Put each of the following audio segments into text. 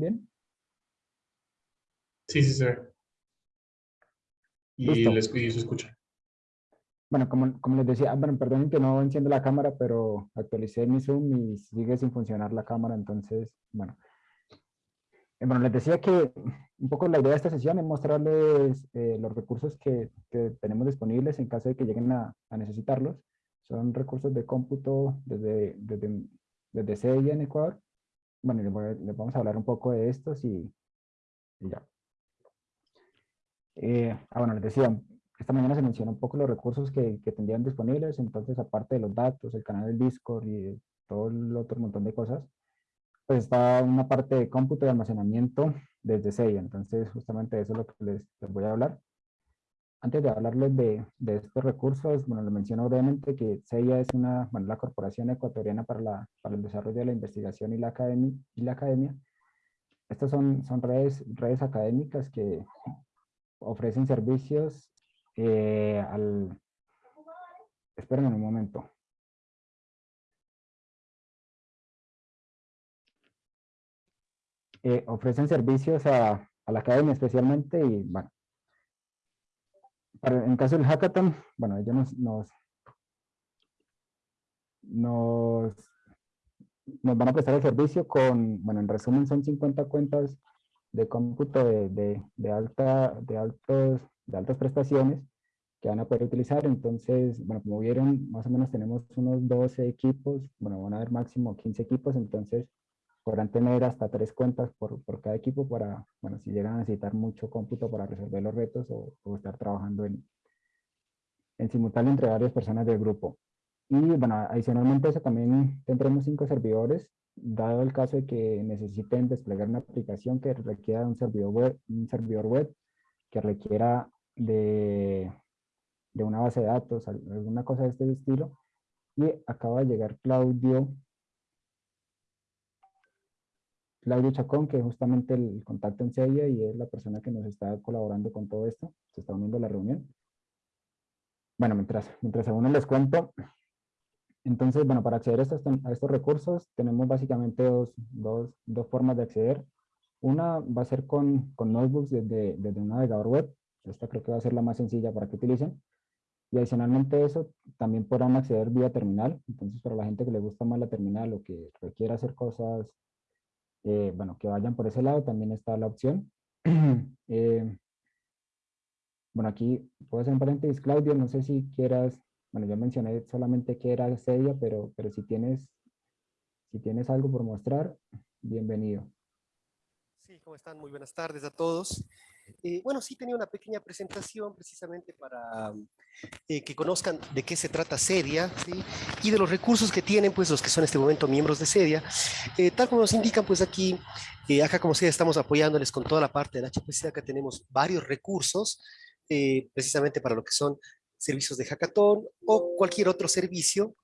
bien? Sí, sí se ve. Y, les, y se escucha. Bueno, como, como les decía, bueno, perdonen que no enciendo la cámara, pero actualicé mi Zoom y sigue sin funcionar la cámara, entonces, bueno. Eh, bueno, les decía que un poco la idea de esta sesión es mostrarles eh, los recursos que, que, tenemos disponibles en caso de que lleguen a, a necesitarlos. Son recursos de cómputo desde, desde, desde CEIA en Ecuador. Bueno, les, les, vamos a hablar un poco de estos y, y ya. Eh, ah, bueno, les decía, esta mañana se mencionó un poco los recursos que, que, tendrían disponibles, entonces aparte de los datos, el canal del Discord y todo el otro montón de cosas, pues está una parte de cómputo y almacenamiento desde SEIA, entonces justamente eso es lo que les, les voy a hablar. Antes de hablarles de, de, estos recursos, bueno, lo menciono brevemente que SEIA es una, bueno, la corporación ecuatoriana para, la, para el desarrollo de la investigación y la academia, y la academia. Estas son, son redes, redes académicas que ofrecen servicios eh, al... Esperen un momento. Eh, ofrecen servicios a, a, la academia especialmente y bueno, para, en caso del hackathon, bueno, ellos nos, nos, nos, nos, van a prestar el servicio con, bueno, en resumen son 50 cuentas de cómputo de, de, de, alta, de, altos, de altas prestaciones que van a poder utilizar. Entonces, bueno, como vieron, más o menos tenemos unos 12 equipos, bueno, van a haber máximo 15 equipos, entonces podrán tener hasta tres cuentas por, por cada equipo para, bueno, si llegan a necesitar mucho cómputo para resolver los retos o, o estar trabajando en, en simultáneo entre varias personas del grupo. Y bueno, adicionalmente eso también tendremos cinco servidores dado el caso de que necesiten desplegar una aplicación que requiera un servidor web, un servidor web que requiera de, de una base de datos, alguna cosa de este estilo. Y acaba de llegar Claudio, Claudio Chacón, que es justamente el contacto en Sella y es la persona que nos está colaborando con todo esto. Se está uniendo a la reunión. Bueno, mientras, mientras a uno les cuento, entonces, bueno, para acceder a estos, a estos recursos tenemos básicamente dos, dos, dos, formas de acceder. Una va a ser con, con notebooks desde, desde un navegador web. Esta creo que va a ser la más sencilla para que utilicen. Y adicionalmente eso, también podrán acceder vía terminal. Entonces, para la gente que le gusta más la terminal o que requiera hacer cosas, eh, bueno, que vayan por ese lado, también está la opción. eh, bueno, aquí puedo hacer un paréntesis, Claudio, no sé si quieras bueno, yo mencioné solamente que era seria, pero, pero si, tienes, si tienes algo por mostrar, bienvenido. Sí, ¿cómo están? Muy buenas tardes a todos. Eh, bueno, sí tenía una pequeña presentación precisamente para eh, que conozcan de qué se trata Sedia y de los recursos que tienen pues los que son en este momento miembros de Sedia. Eh, tal como nos indican pues aquí, eh, acá como Sedia estamos apoyándoles con toda la parte del HPC, acá tenemos varios recursos precisamente para lo que son servicios de hackathon o cualquier otro servicio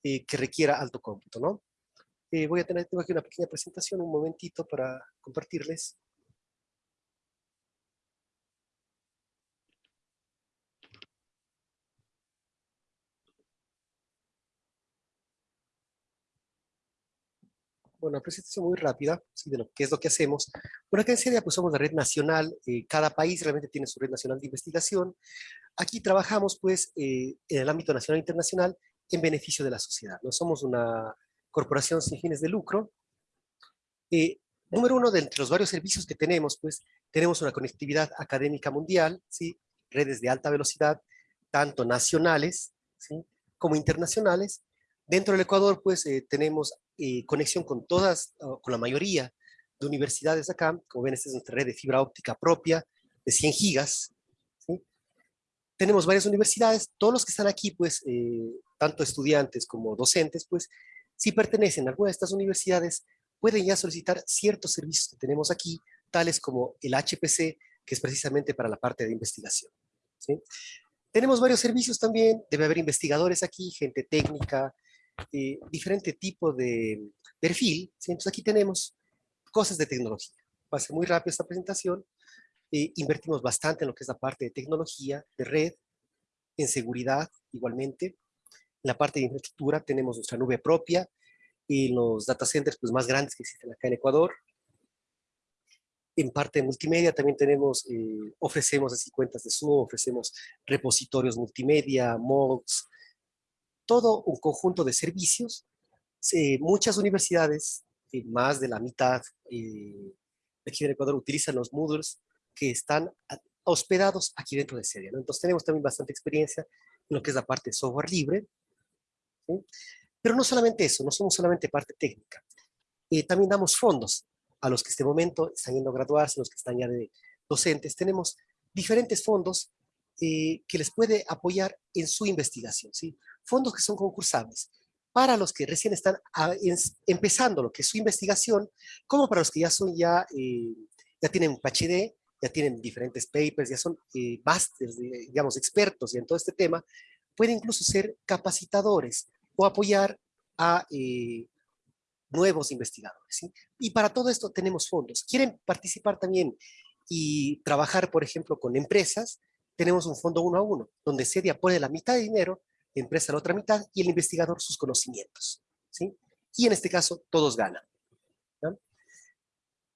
que requiera alto cómputo, ¿no? Voy a tener tengo aquí una pequeña presentación, un momentito para compartirles. Bueno, una presentación muy rápida ¿sí? de lo que es lo que hacemos. Bueno, acá en Sedia pues somos la red nacional, eh, cada país realmente tiene su red nacional de investigación. Aquí trabajamos pues eh, en el ámbito nacional e internacional en beneficio de la sociedad. No somos una corporación sin fines de lucro. Eh, número uno, de entre los varios servicios que tenemos, pues tenemos una conectividad académica mundial, ¿sí? redes de alta velocidad, tanto nacionales ¿sí? como internacionales. Dentro del Ecuador, pues tenemos eh, conexión con todas, con la mayoría de universidades acá. Como ven, esta es nuestra red de fibra óptica propia de 100 gigas. ¿sí? Tenemos varias universidades. Todos los que están aquí, pues, eh, tanto estudiantes como docentes, pues, si pertenecen a alguna de estas universidades, pueden ya solicitar ciertos servicios que tenemos aquí, tales como el HPC, que es precisamente para la parte de investigación. ¿sí? Tenemos varios servicios también, debe haber investigadores aquí, gente técnica, eh, diferente tipo de perfil. Entonces aquí tenemos cosas de tecnología. Va a ser muy rápido esta presentación. Eh, invertimos bastante en lo que es la parte de tecnología, de red, en seguridad igualmente. En la parte de infraestructura tenemos nuestra nube propia y los data centers pues, más grandes que existen acá en Ecuador. en parte de multimedia también tenemos, eh, ofrecemos así cuentas de Zoom, ofrecemos repositorios multimedia, MOOCs, todo un conjunto de servicios. muchas universidades, más de la mitad eh, aquí en Ecuador, utilizan los Moodles que están hospedados aquí dentro de Sedia. Entonces tenemos también bastante experiencia en lo que es la parte de software libre. Pero no solamente eso, no somos solamente parte técnica. Eh, también damos fondos a los que este momento están yendo a graduarse, los que están ya de docentes. Tenemos diferentes fondos eh, que les puede apoyar en su investigación. ¿sí? Fondos que son concursables para los que recién están empezando lo que es su investigación, como para los que ya son ya, eh, ya tienen PhD, ya tienen diferentes papers, ya son eh, masters, digamos, expertos en todo este tema, puede incluso ser capacitadores o apoyar a eh, nuevos investigadores. Y para todo esto tenemos fondos. ¿Quieren participar también y trabajar, por ejemplo, con empresas? Tenemos un fondo uno a uno, donde SEDIA pone la mitad de dinero, la empresa la otra mitad y el investigador sus conocimientos. ¿sí? Y en este caso, todos ganan.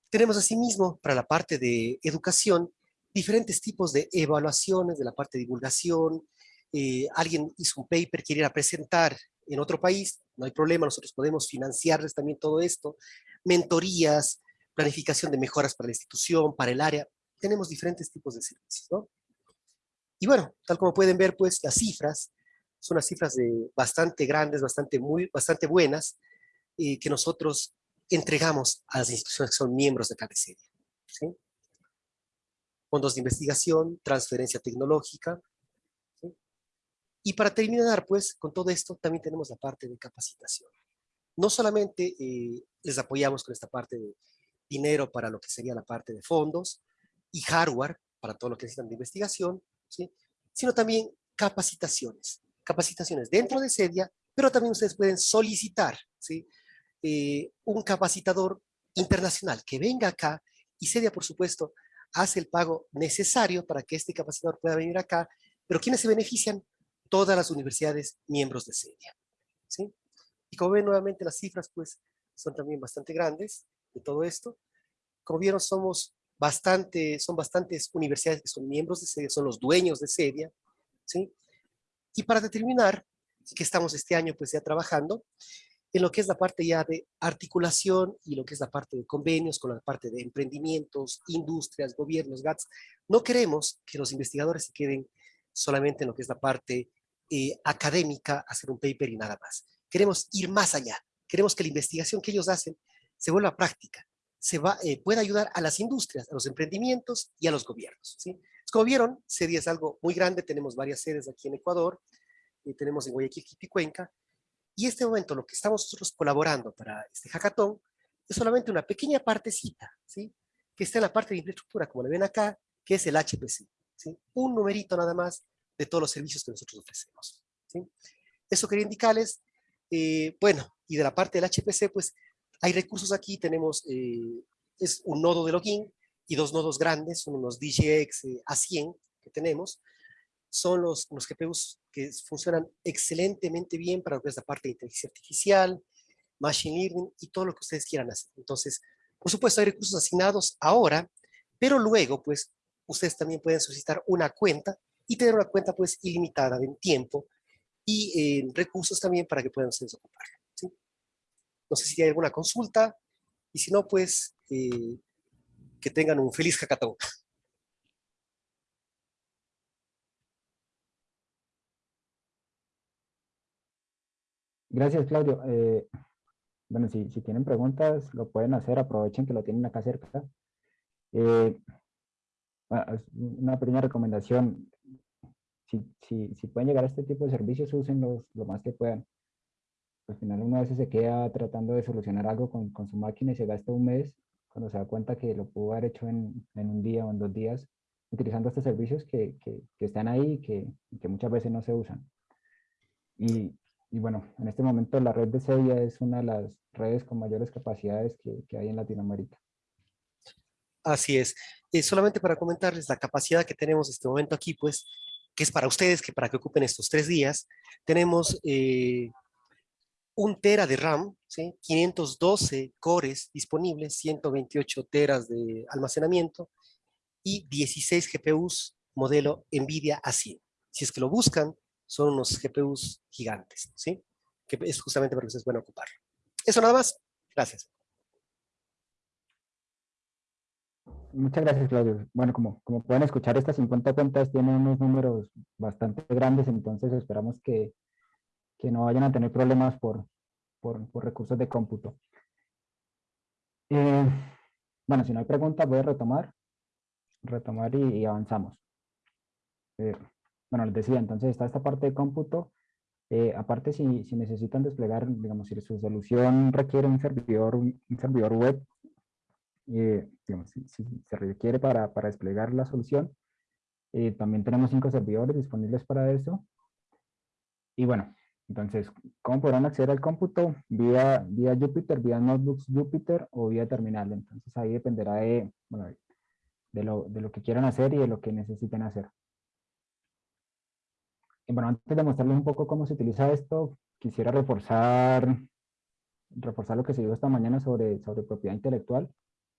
Tenemos asimismo, para la parte de educación, diferentes tipos de evaluaciones de la parte de divulgación. Eh, alguien hizo un paper, quiere ir a presentar en otro país, no hay problema, nosotros podemos financiarles también todo esto. Mentorías, planificación de mejoras para la institución, para el área. Tenemos diferentes tipos de servicios, ¿no? Y bueno, tal como pueden ver, pues, las cifras, son unas cifras de bastante grandes, bastante, muy, bastante buenas, eh, que nosotros entregamos a las instituciones que son miembros de CADESEDIA. ¿sí? Fondos de investigación, transferencia tecnológica. Y para terminar, pues, con todo esto, también tenemos la parte de capacitación. No solamente eh, les apoyamos con esta parte de dinero para lo que sería la parte de fondos y hardware para todo lo que necesitan de investigación, ¿sí? sino también capacitaciones. Capacitaciones dentro de SEDIA, pero también ustedes pueden solicitar ¿sí? Eh, un capacitador internacional que venga acá y Sedia, por supuesto, hace el pago necesario para que este capacitador pueda venir acá, pero ¿quiénes se benefician? Todas las universidades miembros de Sedia. ¿sí? Y como ven nuevamente las cifras, pues, son también bastante grandes de todo esto. Como vieron, somos bastante, son bastantes universidades que son miembros de Sedia, son los dueños de Sedia. ¿sí? Y para determinar que estamos este año pues ya trabajando, en lo que es la parte ya de articulación y lo que es la parte de convenios con la parte de emprendimientos, industrias, gobiernos, GATS. No queremos que los investigadores se queden solamente en lo que es la parte eh, académica, hacer un paper y nada más. Queremos ir más allá. Queremos que la investigación que ellos hacen se vuelva práctica, se va, eh, pueda ayudar a las industrias, a los emprendimientos y a los gobiernos. ¿sí? Como vieron, CEDIA es algo muy grande, tenemos varias sedes aquí en Ecuador, y tenemos en Guayaquil, y Cuenca, y este momento lo que estamos nosotros colaborando para este hackathon es solamente una pequeña partecita, ¿sí? que está en la parte de infraestructura, como le ven acá, que es el HPC. ¿sí? Un numerito nada más de todos los servicios que nosotros ofrecemos. ¿sí? Eso quería indicarles, eh, bueno, y de la parte del HPC, pues hay recursos aquí, tenemos, eh, es un nodo de login y dos nodos grandes, son unos DGX eh, A100 que tenemos, son los, los GPUs que funcionan excelentemente bien para lo que es la parte de inteligencia artificial, machine learning y todo lo que ustedes quieran hacer. Entonces, por supuesto, hay recursos asignados ahora, pero luego, pues, ustedes también pueden solicitar una cuenta y tener una cuenta, pues, ilimitada en tiempo y recursos también para que puedan ustedes ocupar. No sé si hay alguna consulta y si no, pues, eh, que tengan un feliz hackathon. Gracias, Claudio. Eh, bueno, si, si, tienen preguntas, lo pueden hacer, aprovechen que lo tienen acá cerca. Eh, una pequeña recomendación, si, si, si, pueden llegar a este tipo de servicios, úsenlos lo más que puedan. Al final uno a veces se queda tratando de solucionar algo con, con su máquina y se gasta un mes cuando se da cuenta que lo pudo haber hecho en, en un día o en dos días utilizando estos servicios que, que, que están ahí y que, que muchas veces no se usan. Y, y bueno, en este momento la red de SEDIA es una de las redes con mayores capacidades que hay en Latinoamérica. Así es. Eh, solamente para comentarles la capacidad que tenemos en este momento aquí, pues, que es para ustedes, que para que ocupen estos tres días, tenemos eh, un tera de RAM, ¿sí? 512 cores disponibles, 128 teras de almacenamiento y 16 GPUs modelo NVIDIA A100. Si es que lo buscan, son unos GPUs gigantes, ¿sí? Que es justamente porque ustedes pueden ocupar. Eso nada más. Gracias. Muchas gracias, Claudio. Bueno, como, como pueden escuchar, estas 50 cuentas tienen unos números bastante grandes, entonces esperamos que, que no vayan a tener problemas por, por, recursos de cómputo. Eh, bueno, si no hay preguntas, voy a retomar, retomar y, avanzamos. Eh, bueno, les decía, entonces está esta parte de cómputo. Eh, aparte, si, si, necesitan desplegar, digamos, si su solución requiere un servidor, un servidor web, eh, si, se requiere para, para, desplegar la solución. Eh, también tenemos cinco servidores disponibles para eso. Y bueno, entonces, ¿cómo podrán acceder al cómputo? Vía, vía Jupyter, vía Notebooks Jupyter o vía terminal. Entonces ahí dependerá de, bueno, de, lo, de lo que quieran hacer y de lo que necesiten hacer. Bueno, antes de mostrarles un poco cómo se utiliza esto, quisiera reforzar, reforzar lo que se dijo esta mañana sobre, sobre propiedad intelectual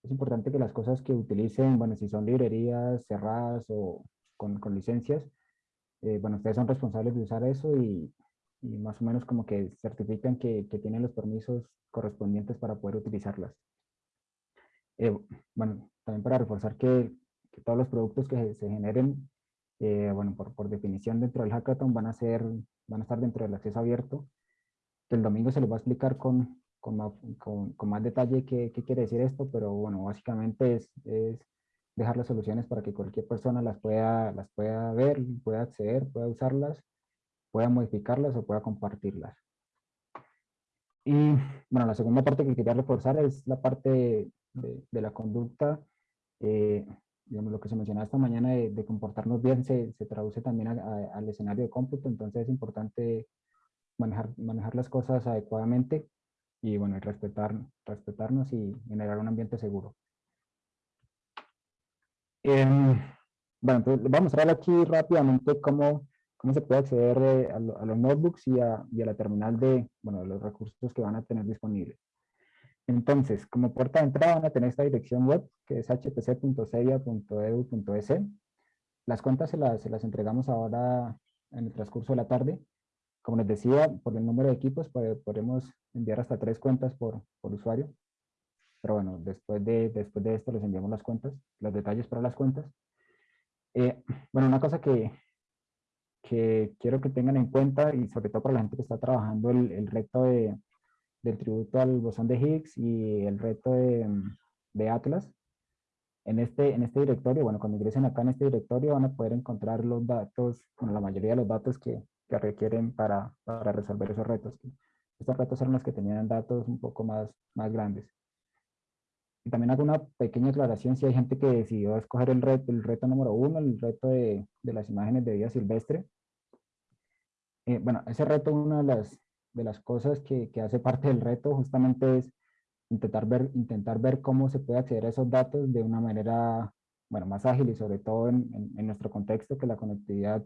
es importante que las cosas que utilicen, bueno, si son librerías cerradas o con, con licencias, eh, bueno, ustedes son responsables de usar eso y, y más o menos como que certifican que, que, tienen los permisos correspondientes para poder utilizarlas. Eh, bueno, también para reforzar que, que, todos los productos que se generen, eh, bueno, por, por, definición dentro del hackathon van a ser, van a estar dentro del acceso abierto. El domingo se les va a explicar con, con más, con, con más detalle qué, qué, quiere decir esto, pero bueno, básicamente es, es, dejar las soluciones para que cualquier persona las pueda, las pueda ver, pueda acceder, pueda usarlas, pueda modificarlas o pueda compartirlas. Y bueno, la segunda parte que quería reforzar es la parte de, de la conducta, eh, digamos lo que se mencionaba esta mañana de, de comportarnos bien se, se traduce también a, a, al escenario de cómputo, entonces es importante manejar, manejar las cosas adecuadamente y bueno, respetar, respetarnos y generar un ambiente seguro. Eh, bueno, entonces vamos a mostrar aquí rápidamente cómo, cómo se puede acceder eh, a, los notebooks y a, la terminal de, bueno, de los recursos que van a tener disponibles. Entonces, como puerta de entrada van a tener esta dirección web, que es hpc.ceia.edu.es. Las cuentas se las, se las entregamos ahora en el transcurso de la tarde como les decía, por el número de equipos podemos enviar hasta tres cuentas por, por usuario. Pero bueno, después de, después de esto les enviamos las cuentas, los detalles para las cuentas. Eh, bueno, una cosa que, que quiero que tengan en cuenta, y sobre todo para la gente que está trabajando el, el reto de, del tributo al bosón de Higgs y el reto de, de Atlas, en este, en este directorio, bueno, cuando ingresen acá en este directorio van a poder encontrar los datos, bueno, la mayoría de los datos que, que requieren para, para resolver esos retos. Estos retos eran los que tenían datos un poco más, más grandes. Y también hago una pequeña aclaración si hay gente que decidió escoger el reto, el reto número uno, el reto de, de las imágenes de vida silvestre. Eh, bueno, ese reto, una de las, de las cosas que, que, hace parte del reto justamente es intentar ver, intentar ver cómo se puede acceder a esos datos de una manera bueno, más ágil y sobre todo en, en, en nuestro contexto que la conectividad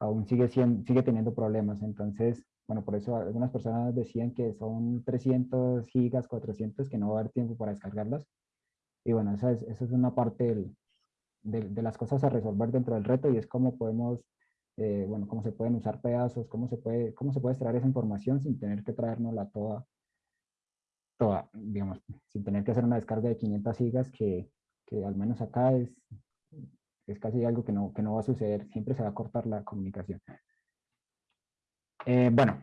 aún sigue, siendo, sigue teniendo problemas. Entonces, bueno, por eso algunas personas decían que son 300 gigas, 400, que no va a haber tiempo para descargarlas. Y bueno, esa es, esa es una parte del, de, de, las cosas a resolver dentro del reto y es cómo podemos, eh, bueno, cómo se pueden usar pedazos, cómo se puede, cómo se puede extraer esa información sin tener que traernosla toda, toda, digamos, sin tener que hacer una descarga de 500 gigas que, que al menos acá es, es casi algo que no, que no va a suceder, siempre se va a cortar la comunicación. Eh, bueno,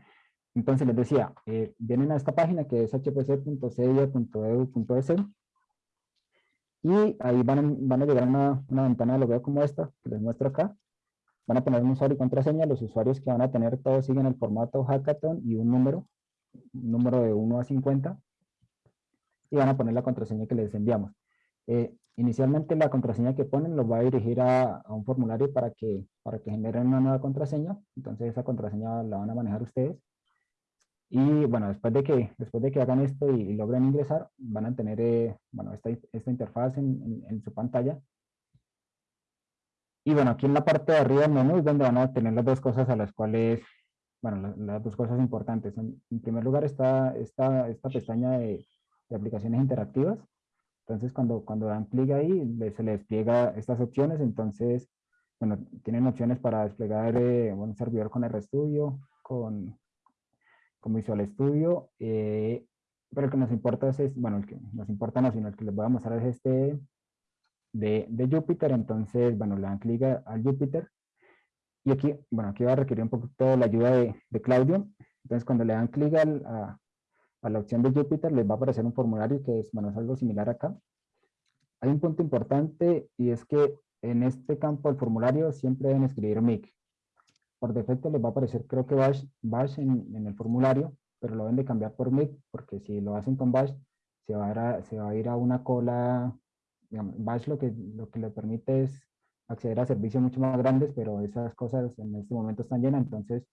entonces les decía, eh, vienen a esta página que es hpc.cedia.edu.es y ahí van van a llegar a una, una ventana de logueo como esta, que les muestro acá. Van a tener un usuario y contraseña, los usuarios que van a tener todos siguen el formato hackathon y un número, un número de 1 a 50, y van a poner la contraseña que les enviamos. Eh, Inicialmente la contraseña que ponen los va a dirigir a, a, un formulario para que, para que generen una nueva contraseña. Entonces esa contraseña la van a manejar ustedes. Y bueno, después de que, después de que hagan esto y, y logren ingresar, van a tener eh, bueno, esta, esta interfaz en, en, en, su pantalla. Y bueno, aquí en la parte de arriba del menú es donde van a tener las dos cosas a las cuales bueno, la- las dos cosas importantes. En, en primer lugar está esta, esta pestaña de, de aplicaciones interactivas. Entonces, cuando, cuando dan clic ahí, se le despliega estas opciones. Entonces, bueno, tienen opciones para desplegar eh, un servidor con RStudio, con, con Visual Studio, eh, pero el que nos importa es- bueno, el que nos importa no, sino el que les voy a mostrar es este de, de Jupyter. Entonces, bueno, le dan clic al Jupyter. Y aquí, bueno, aquí va a requerir un poquito la ayuda de, de Claudio. Entonces, cuando le dan clic al- a, la opción de Jupyter, les va a aparecer un formulario que es, bueno, es algo similar acá. Hay un punto importante y es que en este campo del formulario siempre deben escribir MIC. Por defecto les va a aparecer, creo que Bash, Bash en, en el formulario, pero lo deben de cambiar por MIC, porque si lo hacen con Bash, se va a a, se va a, ir a una cola, digamos, Bash lo que, lo que le permite es acceder a servicios mucho más grandes, pero esas cosas en este momento están llenas, entonces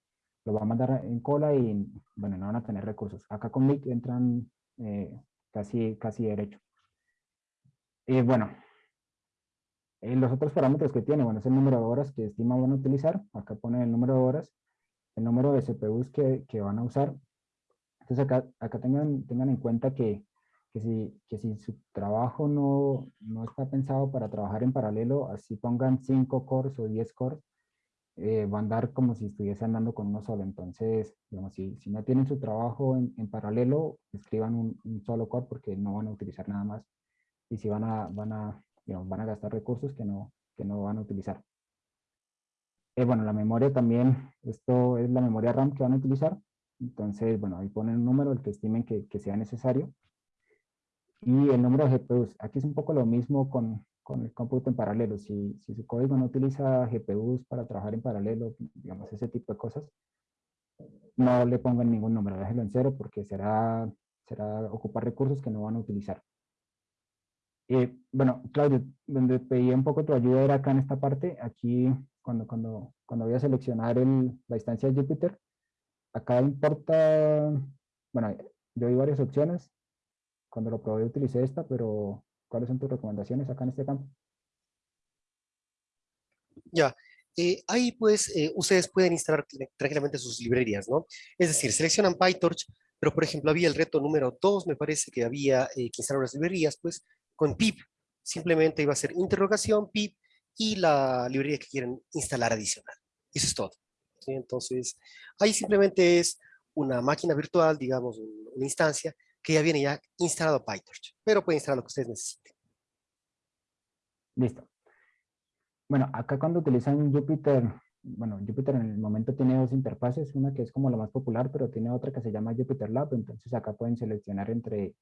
lo va a mandar en cola y, bueno, no van a tener recursos. Acá con MIC entran eh, casi, casi derecho. Y bueno, eh, los otros parámetros que tiene, bueno, es el número de horas que estima van a utilizar. Acá pone el número de horas, el número de CPUs que, que van a usar. Entonces acá, acá tengan, tengan en cuenta que, que, si, que si su trabajo no, no está pensado para trabajar en paralelo, así pongan 5 cores o 10 cores, eh, va a andar como si estuviese andando con uno solo. Entonces, digamos, si, si no tienen su trabajo en, en paralelo, escriban un, un solo core porque no van a utilizar nada más. Y si van a, van a digamos, van a gastar recursos que no, que no van a utilizar. Eh, bueno, la memoria también, esto es la memoria RAM que van a utilizar. Entonces, bueno, ahí ponen un número, el que estimen que, que sea necesario. Y el número de GPUs. Aquí es un poco lo mismo con, con el cómputo en paralelo. Si, si su código no utiliza GPUs para trabajar en paralelo, digamos, ese tipo de cosas, no le pongan ningún número, déjenlo en cero porque será, será ocupar recursos que no van a utilizar. Eh, bueno, Claudio, donde pedí un poco tu ayuda era acá en esta parte, aquí cuando, cuando, cuando voy a seleccionar el, la instancia de Jupyter, acá importa, bueno, yo di varias opciones, cuando lo probé utilicé esta, pero ¿cuáles son tus recomendaciones acá en este campo? Ya, eh, ahí pues eh, ustedes pueden instalar tranquilamente sus librerías, ¿no? Es decir, seleccionan PyTorch, pero por ejemplo había el reto número 2, me parece que había eh, que instalar las librerías, pues con pip, simplemente iba a ser interrogación, pip, y la librería que quieren instalar adicional. Eso es todo. ¿sí? Entonces, ahí simplemente es una máquina virtual, digamos, una instancia, que ya viene ya instalado PyTorch, pero pueden instalar lo que ustedes necesiten. Listo. Bueno, acá cuando utilizan Jupyter, bueno, Jupyter en el momento tiene dos interfaces, una que es como la más popular, pero tiene otra que se llama Jupyter Lab, entonces acá pueden seleccionar entre,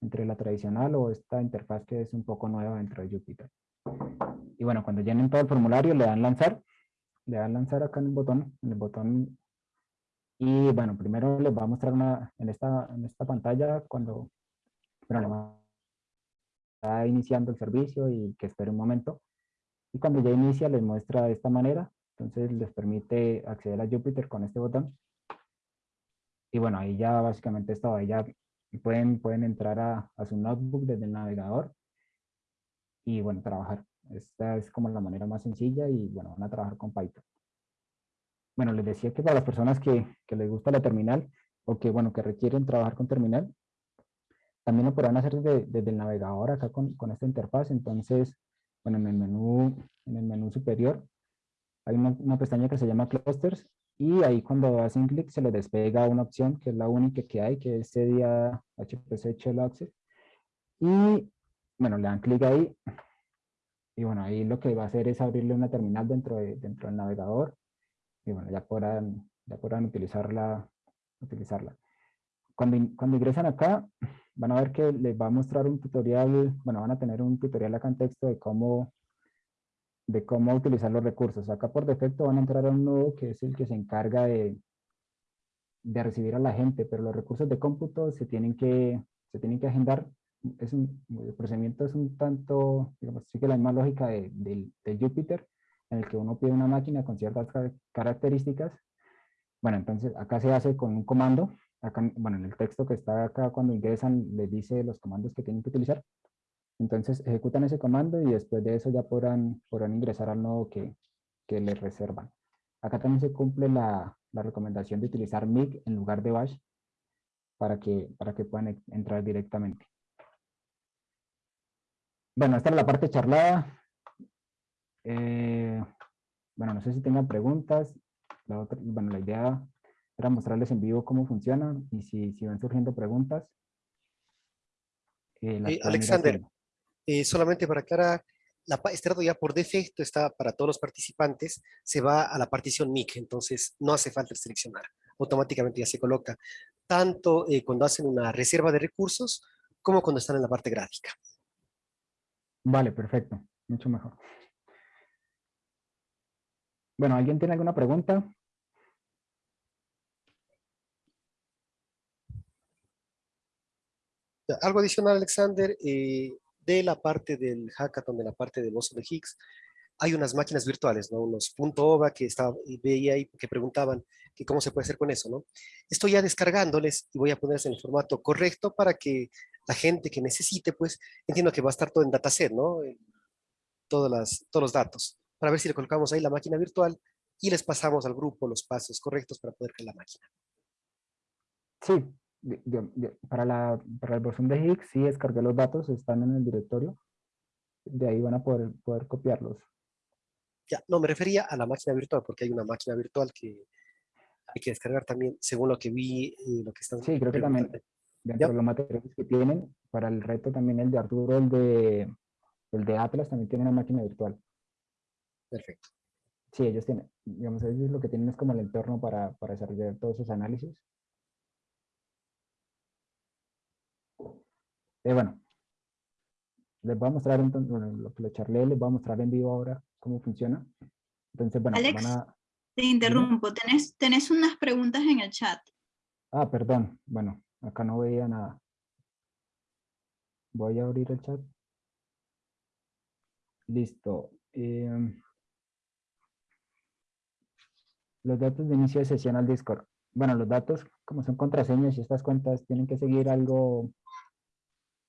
entre la tradicional o esta interfaz que es un poco nueva dentro de Jupyter. Y bueno, cuando llenen todo el formulario le dan lanzar, le dan lanzar acá en el botón, en el botón, y bueno, primero les va a mostrar una, en esta, en esta pantalla cuando, bueno, está iniciando el servicio y que espere un momento, y cuando ya inicia les muestra de esta manera, entonces les permite acceder a Jupyter con este botón. Y bueno, ahí ya básicamente esto, ahí ya pueden, pueden entrar a, a su notebook desde el navegador y bueno, trabajar. Esta es como la manera más sencilla y bueno, van a trabajar con Python. Bueno, les decía que para las personas que, que les gusta la terminal o que bueno, que requieren trabajar con terminal, también lo podrán hacer desde, desde el navegador acá con, con esta interfaz. Entonces, bueno, en el menú, en el menú superior hay una, una pestaña que se llama Clusters y ahí cuando hacen clic se les despega una opción que es la única que hay, que es CDA HPC Shell Access. Y bueno, le dan clic ahí y bueno, ahí lo que va a hacer es abrirle una terminal dentro, de, dentro del navegador y bueno, ya podrán, ya podrán utilizarla, utilizarla. Cuando, cuando ingresan acá, van a ver que les va a mostrar un tutorial, bueno, van a tener un tutorial acá en texto de cómo, de cómo utilizar los recursos. Acá por defecto van a entrar a un nodo que es el que se encarga de, de recibir a la gente, pero los recursos de cómputo se tienen que, se tienen que agendar. Es un, el procedimiento es un tanto, digamos, sigue la misma lógica de, de, de Jupyter, en el que uno pide una máquina con ciertas características. Bueno, entonces acá se hace con un comando. Acá, bueno, en el texto que está acá cuando ingresan les dice los comandos que tienen que utilizar. Entonces ejecutan ese comando y después de eso ya podrán, podrán ingresar al nodo que, que les reservan. Acá también se cumple la, la recomendación de utilizar MIG en lugar de Bash para que, para que puedan entrar directamente. Bueno, esta es la parte charlada. Eh, bueno, no sé si tengan preguntas. La otra, bueno, la idea era mostrarles en vivo cómo funciona y si, si van surgiendo preguntas. Eh, eh, Alexander, solamente para aclarar, la, este rato ya por defecto está para todos los participantes, se va a la partición MIC, entonces no hace falta seleccionar, automáticamente ya se coloca, tanto cuando hacen una reserva de recursos, como cuando están en la parte gráfica. Vale, perfecto. Mucho mejor. Bueno, ¿alguien tiene alguna pregunta? Algo adicional, Alexander, eh, de la parte del hackathon, de la parte del oso de Higgs, hay unas máquinas virtuales, ¿no? Unos .ova que estaba, veía ahí que preguntaban que cómo se puede hacer con eso, ¿no? Estoy ya descargándoles y voy a ponerles en el formato correcto para que la gente que necesite, pues, entiendo que va a estar todo en dataset, ¿no? Todas las, todos los datos, para ver si le colocamos ahí la máquina virtual y les pasamos al grupo los pasos correctos para poder crear la máquina. Sí, para, la, para el versión de Higgs sí descargué los datos, están en el directorio. De ahí van a poder, poder copiarlos. Ya, no, me refería a la máquina virtual, porque hay una máquina virtual que hay que descargar también, según lo que vi y lo que están... Sí, creo que también dentro de los materiales que tienen, para el reto también el de Arturo, el de, el de Atlas, también tiene una máquina virtual. Perfecto. Sí, ellos tienen, digamos, ellos lo que tienen es como el entorno para, para desarrollar todos esos análisis. Eh, bueno, les voy a mostrar entonces, bueno, lo que le charlé, les voy a mostrar en vivo ahora cómo funciona. Entonces, bueno, Alex, te interrumpo, tenés, tenés unas preguntas en el chat. Ah, perdón, bueno, Acá no veía nada. Voy a abrir el chat. Listo. Em, los datos de inicio de sesión al Discord. Bueno, los datos, como son contraseñas y estas cuentas tienen que seguir algo,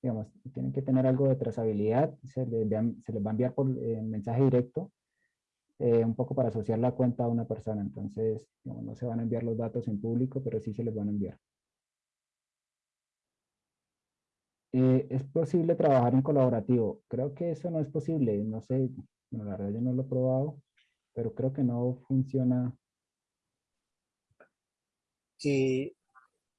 digamos, tienen que tener algo de trazabilidad. Se les, va a enviar por eh, mensaje directo, eh, un poco para asociar la cuenta a una persona. Entonces, no se van a enviar los datos en público, pero sí se les van a enviar. Eh, ¿Es posible trabajar en colaborativo? Creo que eso no es posible. No sé, la verdad yo no lo he probado, pero creo que no funciona. Eh,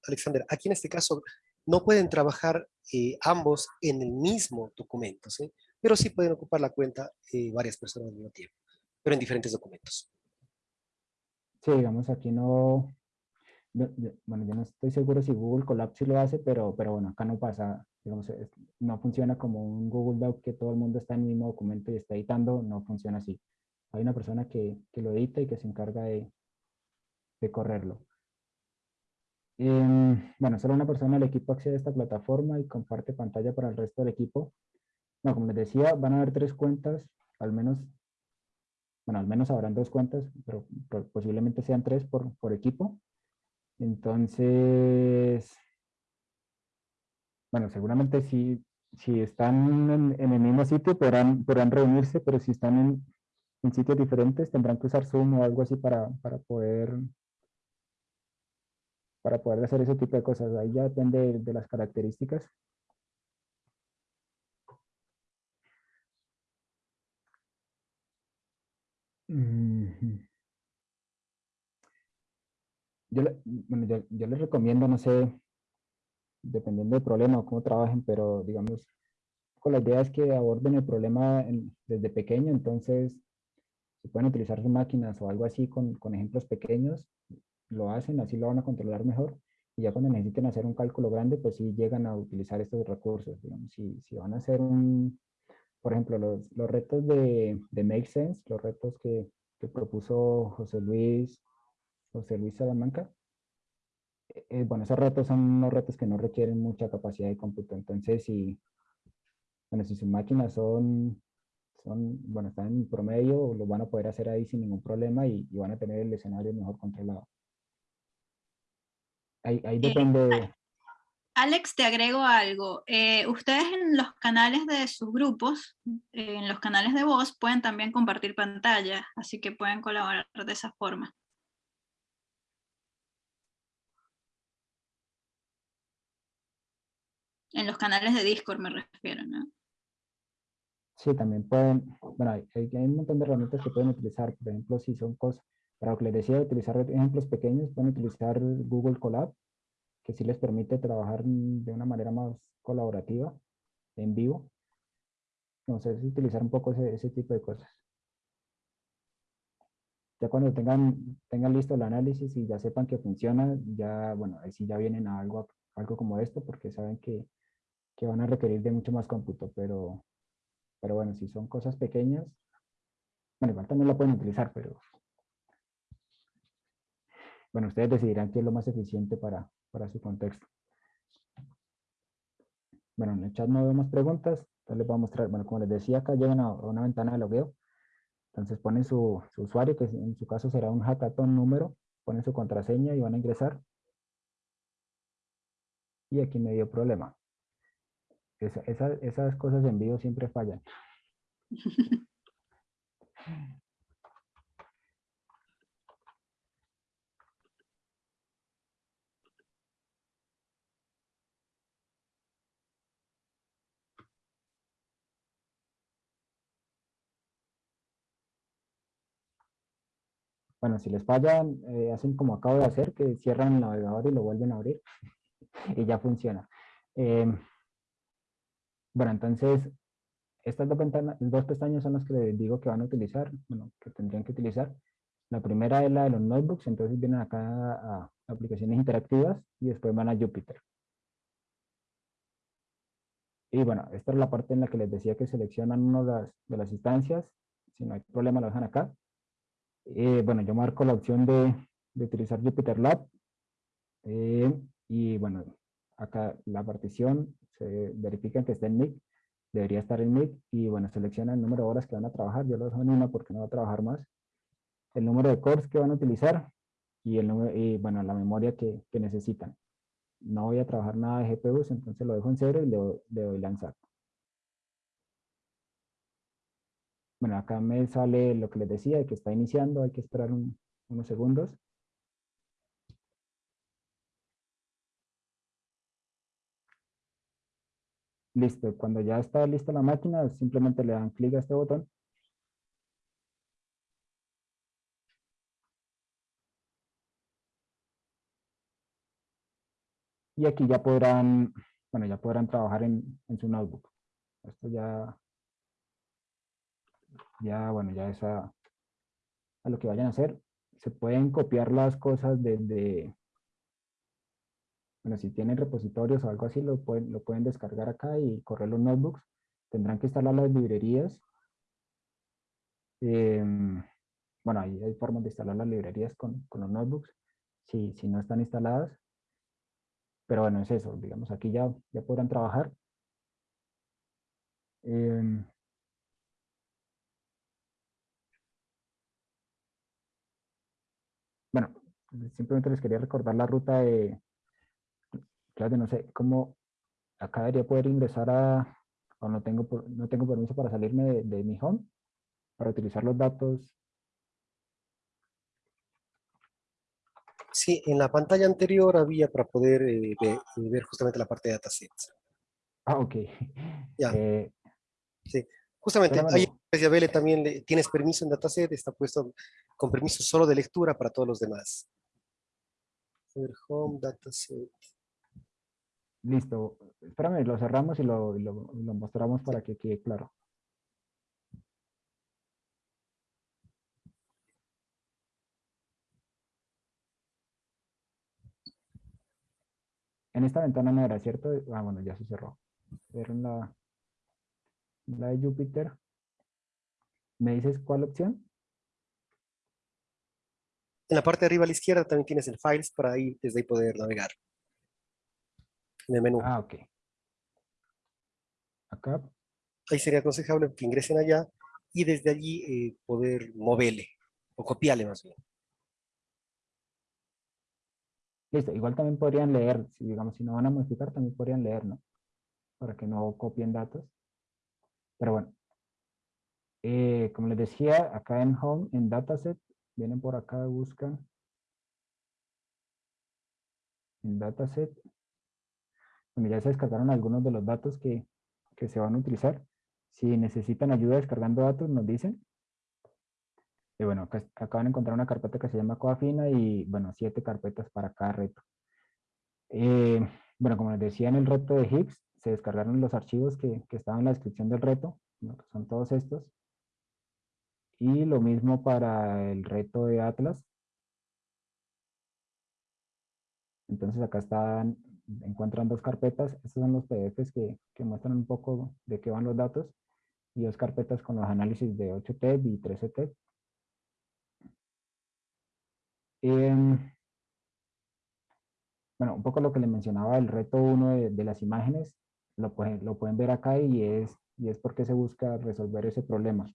Alexander, aquí en este caso no pueden trabajar eh, ambos en el mismo documento, ¿sí? pero sí pueden ocupar la cuenta varias personas al mismo tiempo, pero en diferentes documentos. Sí, digamos aquí no, bueno, yo no estoy seguro si Google Colab lo hace, pero, pero bueno, acá no pasa, digamos, no funciona como un Google Doc que todo el mundo está en el mismo documento y está editando, no funciona así. Hay una persona que, que lo edita y que se encarga de, de correrlo. Em, bueno, solo una persona del equipo accede a esta plataforma y comparte pantalla para el resto del equipo. No, como les decía, van a haber tres cuentas, al menos, bueno, al menos habrán dos cuentas, pero posiblemente sean tres por, por equipo. Entonces, bueno, seguramente si, si están en, el mismo sitio podrán, podrán reunirse, pero si están en, en, sitios diferentes tendrán que usar Zoom o algo así para, para poder para poder hacer ese tipo de cosas. Ahí ya depende de, las características. yo, bueno, yo, les recomiendo, no sé, dependiendo del problema o cómo trabajen, pero digamos, con la idea es que aborden el problema desde pequeño, entonces si pueden utilizar sus máquinas o algo así con, con, ejemplos pequeños, lo hacen, así lo van a controlar mejor. Y ya cuando necesiten hacer un cálculo grande, pues sí llegan a utilizar estos recursos. Digamos, si, si van a hacer un, por ejemplo, los, los retos de, de Make Sense, los retos que, que propuso José Luis José Luis Salamanca. Eh, eh, bueno, esos retos son unos retos que no requieren mucha capacidad de cómputo. Entonces, si, bueno, si sus máquinas son, son, bueno, están en promedio, lo van a poder hacer ahí sin ningún problema y, van a tener el escenario mejor controlado. Ahí, eh, depende. Alex, te agrego algo. Eh, ustedes en los canales de sus grupos, en los canales de voz, pueden también compartir pantalla, así que pueden colaborar de esa forma. En los canales de Discord me refiero, ¿no? Sí, también pueden, bueno, hay, hay un montón de herramientas que pueden utilizar, por ejemplo, si son cosas, para lo que les decía, utilizar ejemplos pequeños, pueden utilizar Google Colab, que sí les permite trabajar de una manera más colaborativa, en vivo. Entonces, utilizar un poco ese, ese tipo de cosas. Ya cuando tengan, tengan listo el análisis y ya sepan que funciona, ya, bueno, ahí sí ya vienen a algo, algo como esto, porque saben que, que van a requerir de mucho más cómputo, pero pero bueno, si son cosas pequeñas, bueno, igual también la pueden utilizar, pero bueno, ustedes decidirán qué es lo más eficiente para, para su contexto. Bueno, en el chat no vemos preguntas, entonces les voy a mostrar, bueno, como les decía, acá llegan a una ventana de logueo, entonces ponen su, su usuario, que en su caso será un hackathon número, ponen su contraseña y van a ingresar. Y aquí me dio problema esas cosas en vivo siempre fallan. Bueno, si les fallan, eh, hacen como acabo de hacer, que cierran el navegador y lo vuelven a abrir y ya funciona. Em, bueno, entonces, estas dos, ventanas, dos pestañas son las que les digo que van a utilizar, bueno, que tendrían que utilizar. La primera es la de los notebooks, entonces vienen acá a aplicaciones interactivas y después van a Jupyter. Y bueno, esta es la parte en la que les decía que seleccionan una de las, instancias, si no hay problema lo dejan acá. Eh, bueno, yo marco la opción de, utilizar Jupyter Lab. Eh, y bueno, acá la partición se verifican que está en MIG, debería estar en MIG y bueno, selecciona el número de horas que van a trabajar, yo lo dejo en una porque no va a trabajar más, el número de cores que van a utilizar y, el número, y bueno, la memoria que, necesitan. No voy a trabajar nada de GPUs, entonces lo dejo en cero y le doy lanzar. Bueno, acá me sale lo que les decía, que está iniciando, hay que esperar unos segundos. Listo, cuando ya está lista la máquina, simplemente le dan clic a este botón. Y aquí ya podrán, bueno, ya podrán trabajar en, en su notebook. Esto ya, ya, bueno, ya es a, lo que vayan a hacer. Se pueden copiar las cosas desde, bueno, si tienen repositorios o algo así, lo pueden, lo pueden descargar acá y correr los notebooks. Tendrán que instalar las librerías. Em, bueno, ahí hay formas de instalar las librerías con, con los notebooks, si, si, no están instaladas. Pero bueno, es eso, digamos, aquí ya, ya podrán trabajar. Eh, bueno, simplemente les quería recordar la ruta de, claro, no sé, cómo acá debería poder ingresar a, o no tengo, no tengo permiso para salirme de, mi home, para utilizar los datos. Sí, en la pantalla anterior había para poder eh, ver, justamente la parte de datasets. Ah, ok. Ya. Eh, sí, justamente ahí también le, tienes permiso en dataset, está puesto con permiso solo de lectura para todos los demás. Home, dataset. Listo. Espérame, lo cerramos y lo, mostramos para que quede claro. En esta ventana no era, ¿cierto? Ah, bueno, ya se cerró. Era la, la de Jupyter. ¿Me dices cuál opción? En la parte de arriba a la izquierda también tienes el Files para ahí, desde ahí poder navegar en el menú. Ah, ok. Acá. Ahí sería aconsejable que ingresen allá y desde allí eh, poder moverle o copiarle más bien. Listo, igual también podrían leer, si digamos, si no van a modificar, también podrían leer, ¿no? Para que no copien datos. Pero bueno. Eh, como les decía, acá en Home, en Dataset, vienen por acá, buscan en Dataset, bueno, ya se descargaron algunos de los datos que, que se van a utilizar. Si necesitan ayuda descargando datos, nos dicen. Y bueno, acá, van a encontrar una carpeta que se llama Coafina y, bueno, siete carpetas para cada reto. Eh, bueno, como les decía en el reto de Higgs, se descargaron los archivos que, que estaban en la descripción del reto, son todos estos. Y lo mismo para el reto de Atlas. Entonces acá están, encuentran dos carpetas. Estos son los PDFs que, que muestran un poco de qué van los datos. Y dos carpetas con los análisis de 8TEP y 13TEP. Em, bueno, un poco lo que le mencionaba el reto 1 de, las imágenes, lo pueden, lo pueden ver acá y es, y es porque se busca resolver ese problema.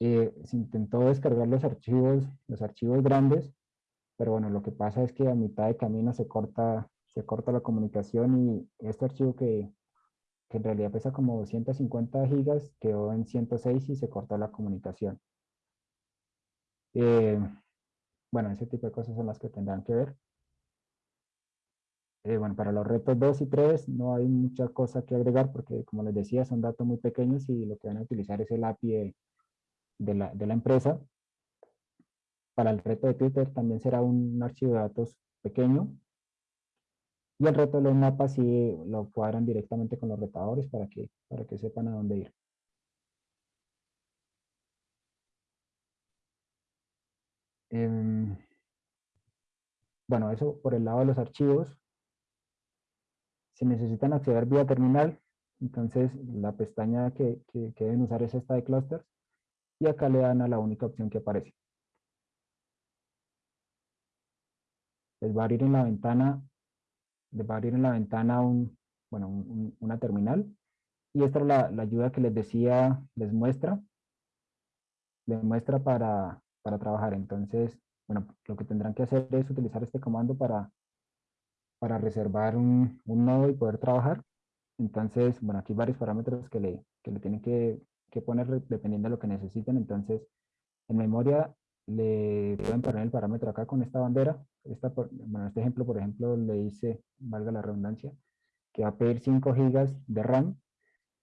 Eh, se intentó descargar los archivos, los archivos grandes, pero bueno, lo que pasa es que a mitad de camino se corta, se corta la comunicación y este archivo que, que en realidad pesa como 250 gigas quedó en 106 y se cortó la comunicación. Eh, bueno, ese tipo de cosas son las que tendrán que ver. Eh, bueno, para los retos 2 y 3 no hay mucha cosa que agregar porque, como les decía, son datos muy pequeños y lo que van a utilizar es el API de, la, de la, empresa. Para el reto de Twitter también será un archivo de datos pequeño. Y el reto de los mapas sí lo cuadran directamente con los retadores para que, para que sepan a dónde ir. Em, bueno, eso por el lado de los archivos. Si necesitan acceder vía terminal, entonces la pestaña que, que, deben usar es esta de clusters. Y acá le dan a la única opción que aparece. Les va a abrir en la ventana, les va a abrir en la ventana un, bueno, una terminal. Y esta es la, ayuda que les decía, les muestra. Les muestra para, para trabajar. Entonces, bueno, lo que tendrán que hacer es utilizar este comando para, para reservar un, nodo y poder trabajar. Entonces, bueno, aquí varios parámetros que le, que le tienen que, que, poner dependiendo de lo que necesiten. Entonces, en memoria le pueden poner el parámetro acá con esta bandera. Esta, bueno, este ejemplo, por ejemplo, le dice, valga la redundancia, que va a pedir 5 gigas de RAM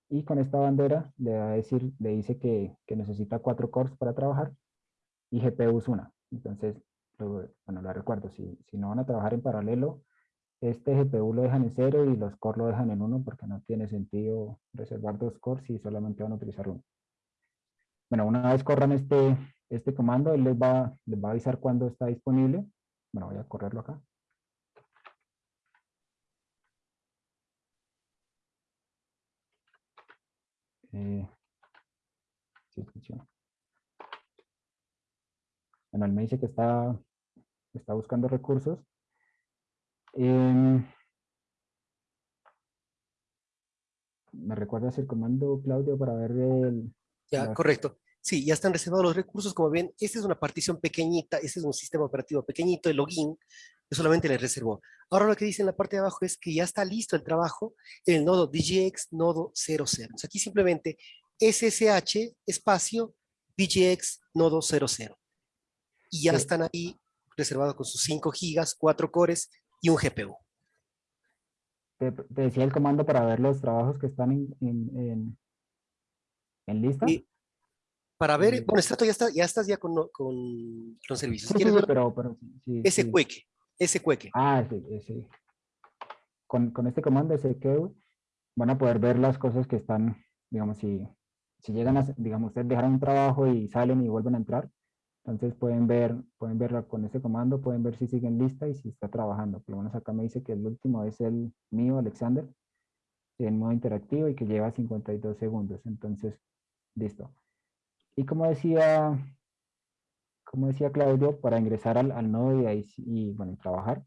y con esta bandera le va a decir, le dice que, que necesita 4 cores para trabajar y GPU es una. Entonces, bueno, la recuerdo, si, si no van a trabajar en paralelo, este GPU lo dejan en cero y los core lo dejan en uno porque no tiene sentido reservar dos cores si solamente van a utilizar uno. Bueno, una vez corran este, este comando, él les va, les va a avisar cuándo está disponible. Bueno, voy a correrlo acá. Eh. Bueno, él me dice que está, está buscando recursos. Em, ¿Me recuerdas el comando, Claudio, para ver el... Ya, correcto. Sí, ya están reservados los recursos. Como ven, esta es una partición pequeñita, este es un sistema operativo pequeñito, el login, que solamente le reservó. Ahora lo que dice en la parte de abajo es que ya está listo el trabajo en el nodo DGX nodo 00. aquí simplemente SSH espacio DGX nodo 00 y ya están ahí reservados con sus 5 gigas, 4 cores y un GPU. Te, decía el comando para ver los trabajos que están en, en, en, lista. Y para ver, eh, bueno, Strato ya, está, ya estás ya con, con los servicios. ¿Quieres sí, pero, pero, sí, ese cueque, ese cueque. Ah, sí, sí. Con, con este comando, ese que van a poder ver las cosas que están, digamos, si, si llegan a, digamos, ustedes dejaron un trabajo y salen y vuelven a entrar, entonces pueden ver, pueden verla con ese comando, pueden ver si sigue lista y si está trabajando. Por lo menos acá me dice que el último es el mío, Alexander, en modo interactivo y que lleva 52 segundos. Entonces, listo. Y como decía, como decía Claudio, para ingresar al, nodo y, bueno, trabajar,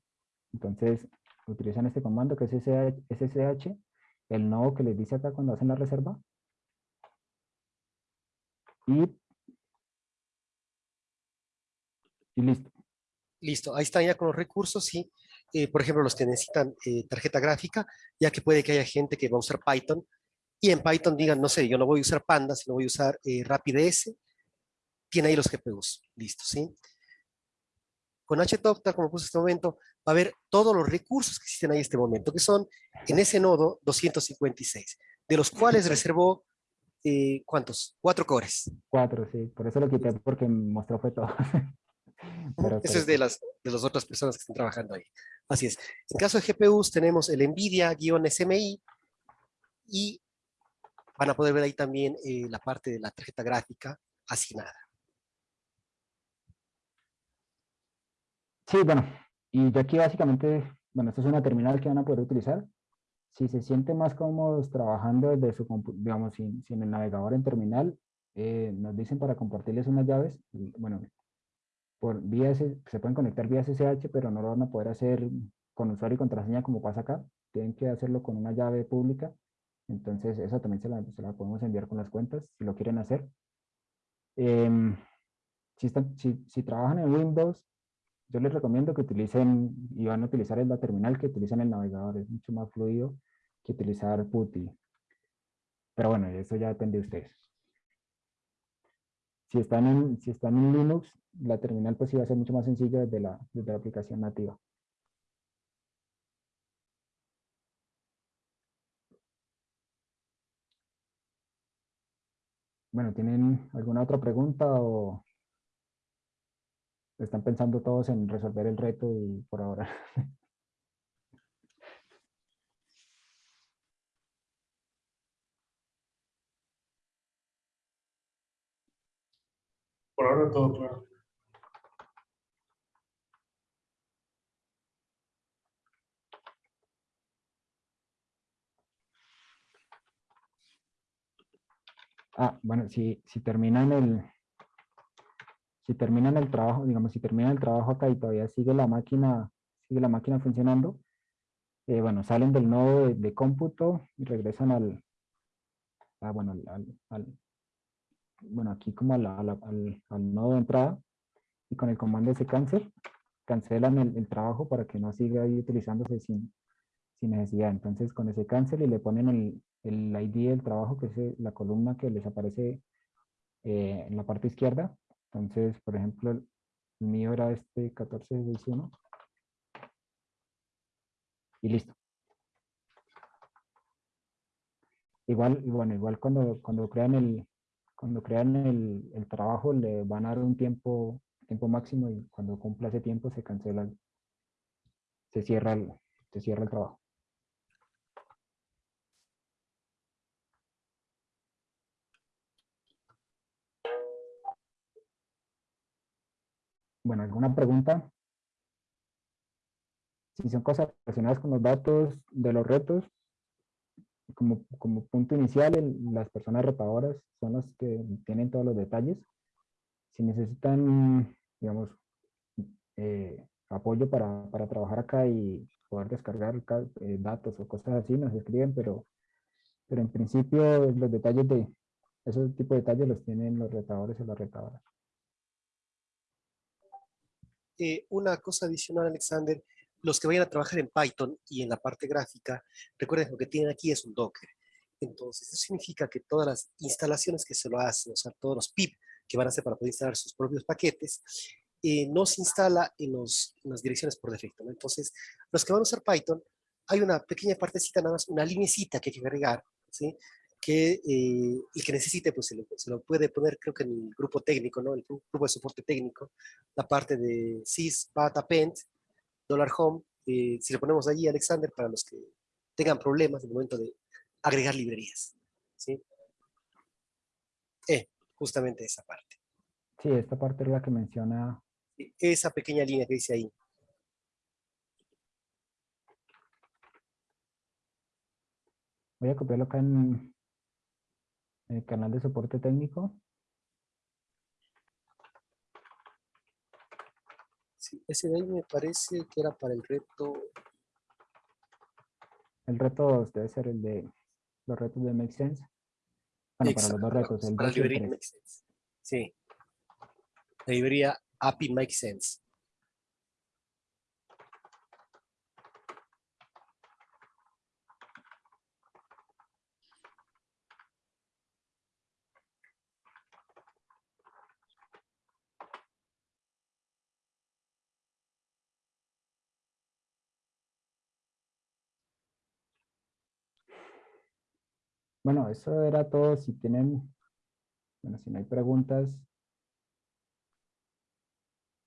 entonces utilizan este comando que es SSH, el nodo que les dice acá cuando hacen la reserva. Y y listo. Listo, ahí están ya con los recursos, sí. Eh, por ejemplo, los que necesitan eh, tarjeta gráfica, ya que puede que haya gente que va a usar Python, y en Python digan, no sé, yo no voy a usar Panda, sino voy a usar eh, RapidS, tiene ahí los GPUs, listo, ¿sí? con HTOP, tal como puse este momento, va a ver todos los recursos que existen ahí en este momento, que son en ese nodo 256, de los cuales reservó, eh, ¿cuántos? Cuatro cores. Cuatro, sí. Por eso lo quité, porque mostró fue todo. Pero, eso es de las, de las otras personas que están trabajando ahí. Así es. En caso de GPUs tenemos el NVIDIA-SMI y van a poder ver ahí también eh, la parte de la tarjeta gráfica asignada. Sí, bueno, y yo aquí básicamente, bueno, esto es una terminal que van a poder utilizar. Si se sienten más cómodos trabajando desde su, digamos, sin, sin el navegador en terminal, eh, nos dicen para compartirles unas llaves, bueno, por vía se pueden conectar vía SSH, pero no lo van a poder hacer con usuario y contraseña como pasa acá. Tienen que hacerlo con una llave pública. Entonces, esa también se la, podemos enviar con las cuentas, si lo quieren hacer. Em, si, están, si, si, trabajan en Windows, yo les recomiendo que utilicen, y van a utilizar la terminal, que utilicen el navegador, es mucho más fluido que utilizar PuTTY. Pero bueno, eso ya depende de ustedes. Si están en, si están en Linux, la terminal pues iba a ser mucho más sencilla desde la, desde la aplicación nativa. Bueno, ¿tienen alguna otra pregunta o están pensando todos en resolver el reto y por ahora? Por ahora todo claro. Ah, bueno, si, si terminan el, si terminan el trabajo, digamos, si terminan el trabajo acá y todavía sigue la máquina, sigue la máquina funcionando, eh, bueno, salen del nodo de, cómputo y regresan al, ah, bueno, al, bueno, aquí como al, al, nodo de entrada y con el comando ese cancel, cancelan el, el, trabajo para que no siga ahí utilizándose sin, sin necesidad. Entonces con ese cancel y le ponen el, el ID del trabajo, que es eh, la columna que les aparece eh, en la parte izquierda. Entonces, por ejemplo, el mío era este 1461. Y listo. Igual, bueno, igual cuando, cuando crean el, cuando crean el, el, trabajo le van a dar un tiempo, tiempo máximo y cuando cumpla ese tiempo se cancela, se cierra el, se cierra el trabajo. Bueno, ¿alguna pregunta? Si son cosas relacionadas con los datos de los retos, como, como punto inicial, las personas retadoras son las que tienen todos los detalles. Si necesitan, digamos, eh, apoyo para, para, trabajar acá y poder descargar eh, datos o cosas así, nos escriben, pero, pero en principio los detalles de esos tipos de detalles los tienen los retadores o las retadoras. Eh, una cosa adicional, Alexander, los que vayan a trabajar en Python y en la parte gráfica, recuerden lo que tienen aquí es un Docker. Entonces, eso significa que todas las instalaciones que se lo hacen, o sea, todos los pip que van a hacer para poder instalar sus propios paquetes, eh, no se instala en, las direcciones por defecto. Entonces, los que van a usar Python, hay una pequeña partecita, nada más, una linecita que hay que agregar, ¿sí? que eh, el que necesite pues se lo, puede poner creo que en el grupo técnico, ¿no? el grupo de soporte técnico, la parte de sys, bat, append, dollar home, eh, si lo ponemos allí Alexander para los que tengan problemas en el momento de agregar librerías. ¿sí? Eh, justamente esa parte. Sí, esta parte es la que menciona. Esa pequeña línea que dice ahí. Voy a copiarlo acá en, el canal de soporte técnico. Sí, ese de ahí me parece que era para el reto. El reto debe ser el de los retos de Make Sense. Bueno, para los dos retos. El para la librería Make Sense. Sí. La librería API Make Sense. Bueno, eso era todo. Si tienen, bueno, si no hay preguntas,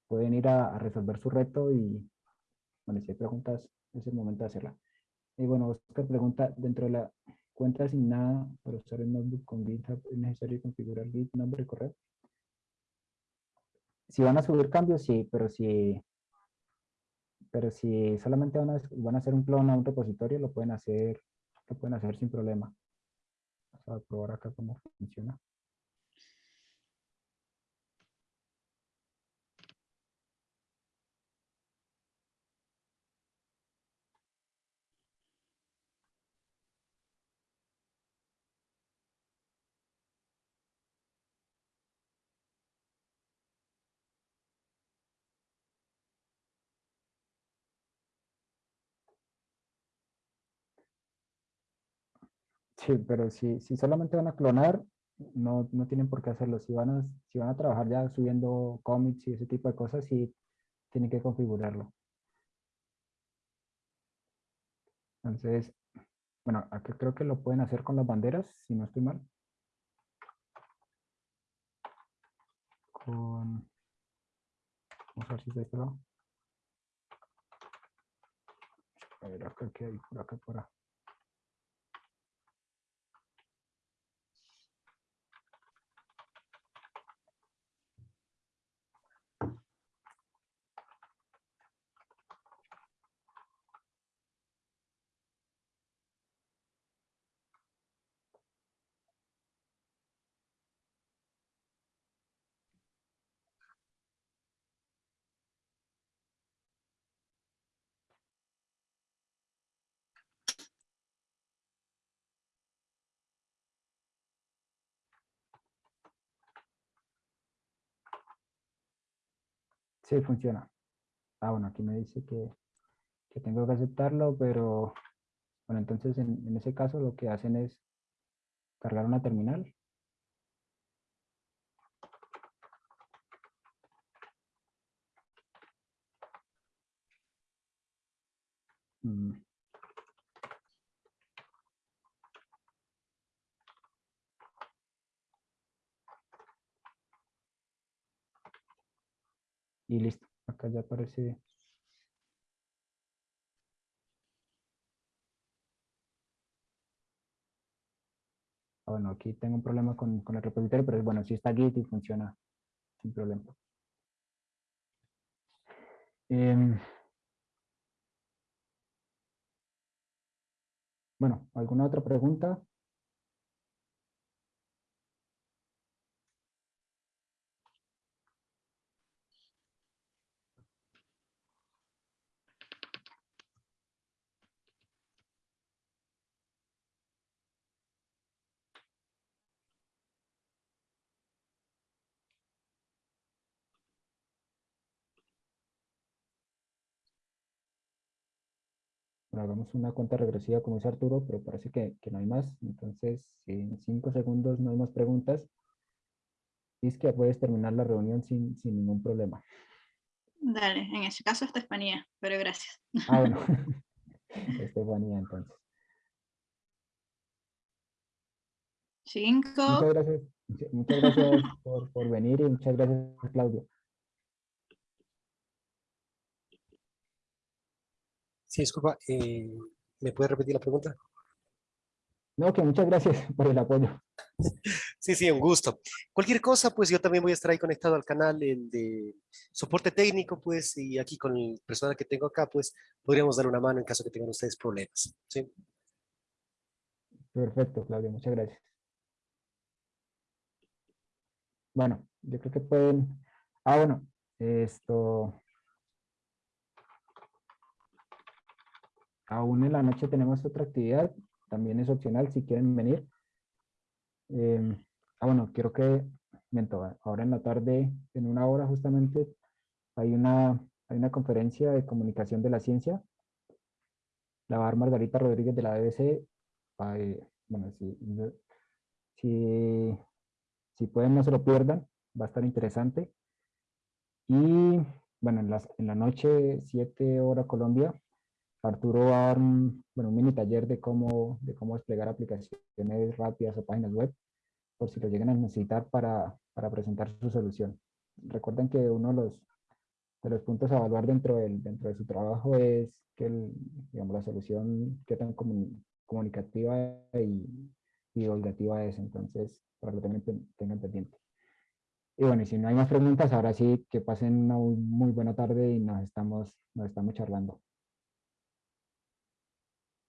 pueden ir a, resolver su reto y, bueno, si hay preguntas, es el momento de hacerla. Y bueno, Oscar pregunta, dentro de la cuenta asignada para usar el notebook con GitHub, ¿es necesario configurar Git, nombre y correo? Si van a subir cambios, sí, pero si, pero si solamente van a, van a hacer un clon a un repositorio, lo pueden hacer, lo pueden hacer sin problema. A probar acá cómo funciona. Sí, pero si, si solamente van a clonar, no, no tienen por qué hacerlo. Si van, a, si van a trabajar ya subiendo commits y ese tipo de cosas, sí tienen que configurarlo. Entonces, bueno, aquí creo que lo pueden hacer con las banderas, si no estoy mal. Con... Vamos a ver si está este lado. A ver, acá que hay, por acá, por acá. Sí, funciona. Ah, bueno, aquí me dice que, tengo que aceptarlo, pero bueno, entonces en, ese caso lo que hacen es cargar una terminal. Y listo. Acá ya aparece. Ah, bueno, aquí tengo un problema con, el repositorio, pero bueno, si está Git y funciona sin problema. Em, bueno, ¿alguna otra pregunta? Hagamos una cuenta regresiva como dice Arturo, pero parece que, no hay más. Entonces, si en cinco segundos no hay más preguntas, es que puedes terminar la reunión sin, ningún problema. Dale, en ese caso Estefanía, pero gracias. Ah, bueno. Estefanía, entonces. Cinco. Muchas gracias, muchas gracias por, por venir y muchas gracias, Claudio. Sí, disculpa, eh, ¿me puede repetir la pregunta? No, que muchas gracias por el apoyo. Sí, sí, un gusto. Cualquier cosa, pues yo también voy a estar ahí conectado al canal de soporte técnico, pues, y aquí con el personal que tengo acá, pues, podríamos dar una mano en caso que tengan ustedes problemas, ¿sí? Perfecto, Claudio, muchas gracias. Bueno, yo creo que pueden... Ah, bueno, esto... Aún en la noche tenemos otra actividad, también es opcional si quieren venir. Em, ah, bueno, quiero que, ahora en la tarde, en una hora justamente, hay una, hay una conferencia de comunicación de la ciencia. La va a Margarita Rodríguez de la BBC. bueno, si, si, si pueden no se lo pierdan, va a estar interesante. Y bueno, en, las, en la noche, 7 hora Colombia, Arturo va a dar un, bueno, un mini taller de cómo, de cómo desplegar aplicaciones rápidas o páginas web, por si lo llegan a necesitar para, para presentar su solución. Recuerden que uno de los, de los puntos a evaluar dentro, del, dentro de su trabajo es que el, digamos, la solución qué tan comunicativa y, y divulgativa es. Entonces, para que también tengan pendiente. Y bueno, y si no hay más preguntas, ahora sí que pasen una muy buena tarde y nos estamos, nos estamos charlando.